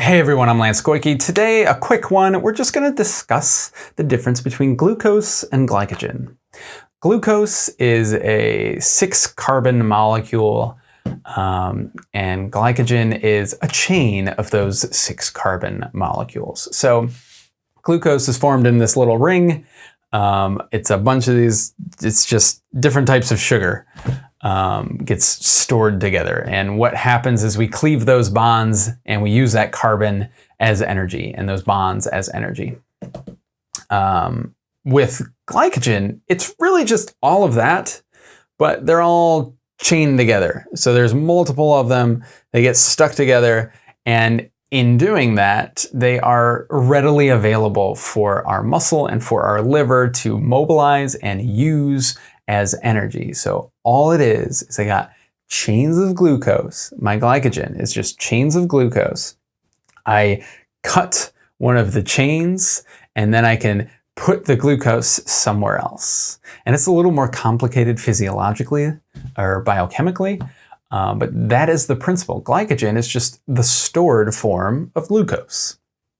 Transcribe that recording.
Hey everyone, I'm Lance Goyke. Today, a quick one. We're just going to discuss the difference between glucose and glycogen. Glucose is a six carbon molecule um, and glycogen is a chain of those six carbon molecules. So glucose is formed in this little ring. Um, it's a bunch of these, it's just different types of sugar um, gets stored together. And what happens is we cleave those bonds and we use that carbon as energy and those bonds as energy. Um, with glycogen, it's really just all of that, but they're all chained together. So there's multiple of them, they get stuck together, and in doing that, they are readily available for our muscle and for our liver to mobilize and use as energy. So all it is, is I got chains of glucose. My glycogen is just chains of glucose. I cut one of the chains and then I can put the glucose somewhere else. And it's a little more complicated physiologically or biochemically, um, but that is the principle. Glycogen is just the stored form of glucose.